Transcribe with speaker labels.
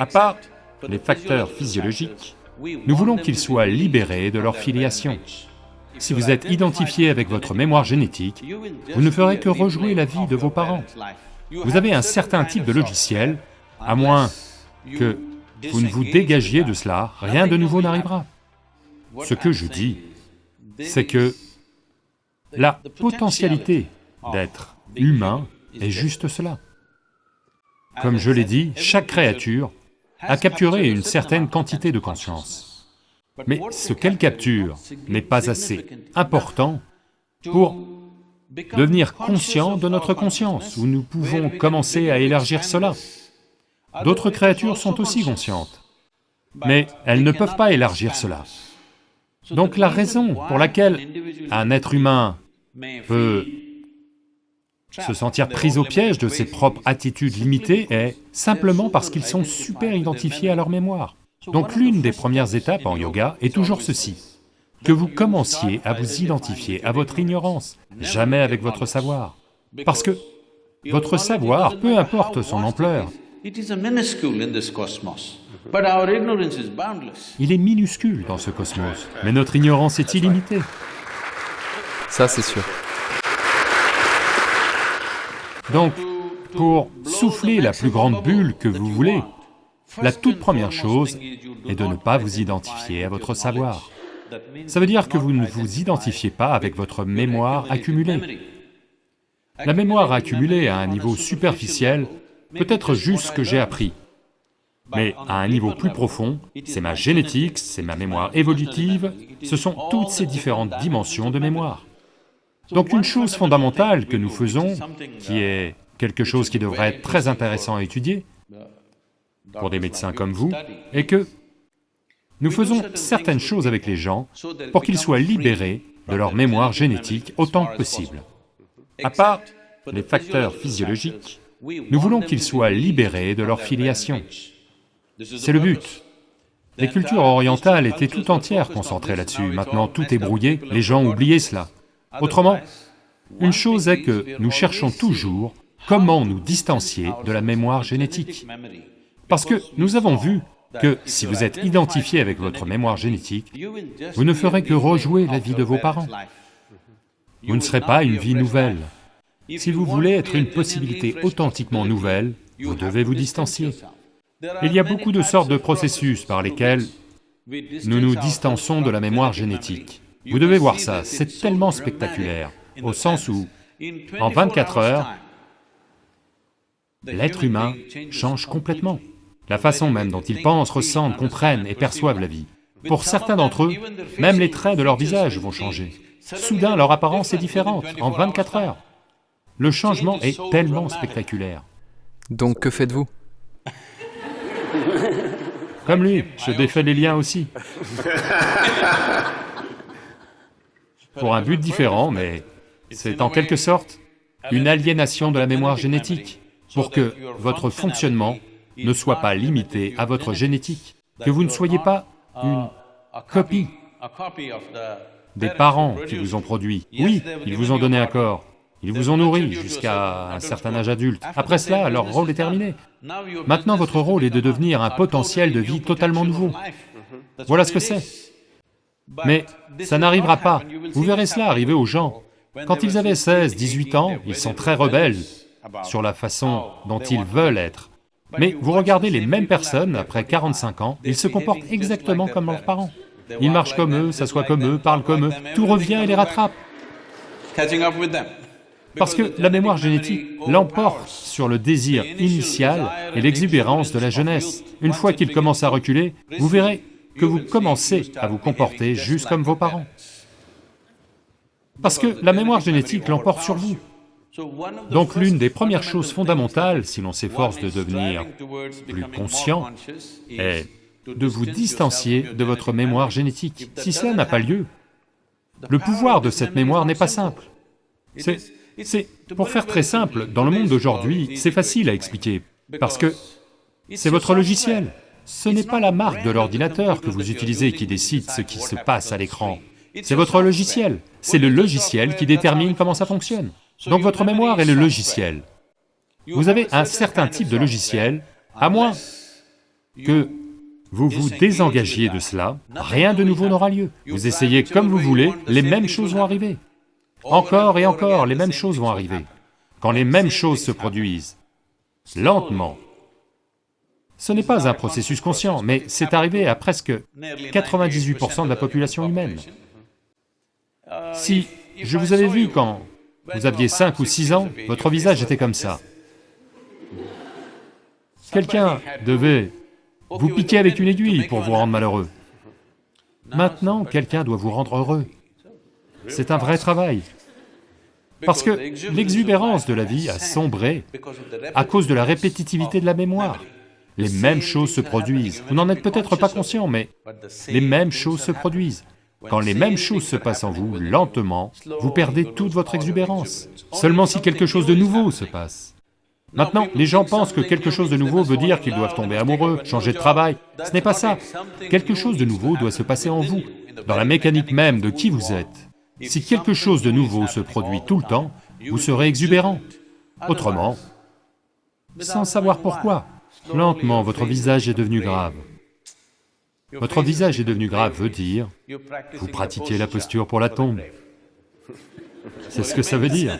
Speaker 1: À part les facteurs physiologiques, nous voulons qu'ils soient libérés de leur filiation. Si vous êtes identifié avec votre mémoire génétique, vous ne ferez que rejouer la vie de vos parents. Vous avez un certain type de logiciel, à moins que vous ne vous dégagiez de cela, rien de nouveau n'arrivera. Ce que je dis, c'est que la potentialité d'être humain est juste cela. Comme je l'ai dit, chaque créature a capturé une certaine quantité de conscience. Mais ce qu'elle capture n'est pas assez important pour devenir conscient de notre conscience, où nous pouvons commencer à élargir cela. D'autres créatures sont aussi conscientes, mais elles ne peuvent pas élargir cela. Donc la raison pour laquelle un être humain peut se sentir pris au piège de ses propres attitudes limitées est simplement parce qu'ils sont super identifiés à leur mémoire. Donc l'une des premières étapes en yoga est toujours ceci, que vous commenciez à vous identifier à votre ignorance, jamais avec votre savoir. Parce que votre savoir, peu importe son ampleur, il est minuscule dans ce cosmos, mais notre ignorance est illimitée.
Speaker 2: Ça, c'est sûr.
Speaker 1: Donc, pour souffler la plus grande bulle que vous voulez, la toute première chose est de ne pas vous identifier à votre savoir. Ça veut dire que vous ne vous identifiez pas avec votre mémoire accumulée. La mémoire accumulée à un niveau superficiel peut être juste ce que j'ai appris, mais à un niveau plus profond, c'est ma génétique, c'est ma mémoire évolutive, ce sont toutes ces différentes dimensions de mémoire. Donc une chose fondamentale que nous faisons, qui est quelque chose qui devrait être très intéressant à étudier pour des médecins comme vous, est que nous faisons certaines choses avec les gens pour qu'ils soient libérés de leur mémoire génétique autant que possible. À part les facteurs physiologiques, nous voulons qu'ils soient libérés de leur filiation. C'est le but. Les cultures orientales étaient tout entières concentrées là-dessus, maintenant tout est brouillé, les gens ont oublié cela. Autrement, une chose est que nous cherchons toujours comment nous distancier de la mémoire génétique. Parce que nous avons vu que si vous êtes identifié avec votre mémoire génétique, vous ne ferez que rejouer la vie de vos parents. Vous ne serez pas une vie nouvelle. Si vous voulez être une possibilité authentiquement nouvelle, vous devez vous distancier. Il y a beaucoup de sortes de processus par lesquels nous nous distançons de la mémoire génétique. Vous devez voir ça, c'est tellement spectaculaire, au sens où, en 24 heures, l'être humain change complètement. La façon même dont ils pensent, ressentent, comprennent et perçoivent la vie. Pour certains d'entre eux, même les traits de leur visage vont changer. Soudain, leur apparence est différente, en 24 heures. Le changement est tellement spectaculaire.
Speaker 2: Donc que faites-vous?
Speaker 1: Comme lui, je défais les liens aussi. Pour un but différent, mais c'est en quelque sorte une aliénation de la mémoire génétique, pour que votre fonctionnement ne soit pas limité à votre génétique, que vous ne soyez pas une copie des parents qui vous ont produit. Oui, ils vous ont donné un corps, ils vous ont nourri jusqu'à un certain âge adulte. Après cela, leur rôle est terminé. Maintenant, votre rôle est de devenir un potentiel de vie totalement nouveau. Voilà ce que c'est. Mais ça n'arrivera pas. Vous verrez cela arriver aux gens. Quand ils avaient 16, 18 ans, ils sont très rebelles sur la façon dont ils veulent être. Mais vous regardez les mêmes personnes, après 45 ans, ils se comportent exactement comme leurs parents. Ils marchent comme eux, s'assoient comme eux, parlent comme eux, tout revient et les rattrape. Parce que la mémoire génétique l'emporte sur le désir initial et l'exubérance de la jeunesse. Une fois qu'il commence à reculer, vous verrez que vous commencez à vous comporter juste comme vos parents. Parce que la mémoire génétique l'emporte sur vous. Donc l'une des premières choses fondamentales, si l'on s'efforce de devenir plus conscient, est de vous distancier de votre mémoire génétique. Si cela n'a pas lieu, le pouvoir de cette mémoire n'est pas simple. C'est, pour faire très simple, dans le monde d'aujourd'hui, c'est facile à expliquer, parce que c'est votre logiciel. Ce n'est pas la marque de l'ordinateur que vous utilisez qui décide ce qui se passe à l'écran, c'est votre logiciel. C'est le logiciel qui détermine comment ça fonctionne. Donc votre mémoire est le logiciel. Vous avez un certain type de logiciel, à moins que vous vous désengagiez de cela, rien de nouveau n'aura lieu. Vous essayez comme vous voulez, les mêmes choses vont arriver. Encore et encore, les mêmes choses vont arriver. Quand les mêmes choses se produisent, lentement, ce n'est pas un processus conscient, mais c'est arrivé à presque 98% de la population humaine. Si je vous avais vu quand vous aviez 5 ou 6 ans, votre visage était comme ça. Quelqu'un devait vous piquer avec une aiguille pour vous rendre malheureux. Maintenant, quelqu'un doit vous rendre heureux. C'est un vrai travail. Parce que l'exubérance de la vie a sombré à cause de la répétitivité de la mémoire. Les mêmes choses se produisent. Vous n'en êtes peut-être pas conscient, mais les mêmes choses se produisent. Quand les mêmes choses se passent en vous, lentement, vous perdez toute votre exubérance. Seulement si quelque chose de nouveau se passe. Maintenant, les gens pensent que quelque chose de nouveau veut dire qu'ils doivent tomber amoureux, changer de travail. Ce n'est pas ça. Quelque chose de nouveau doit se passer en vous, dans la mécanique même de qui vous êtes. Si quelque chose de nouveau se produit tout le temps, vous serez exubérant. Autrement, sans savoir pourquoi, lentement votre visage est devenu grave. Votre visage est devenu grave veut dire, vous pratiquez la posture pour la tombe. C'est ce que ça veut dire.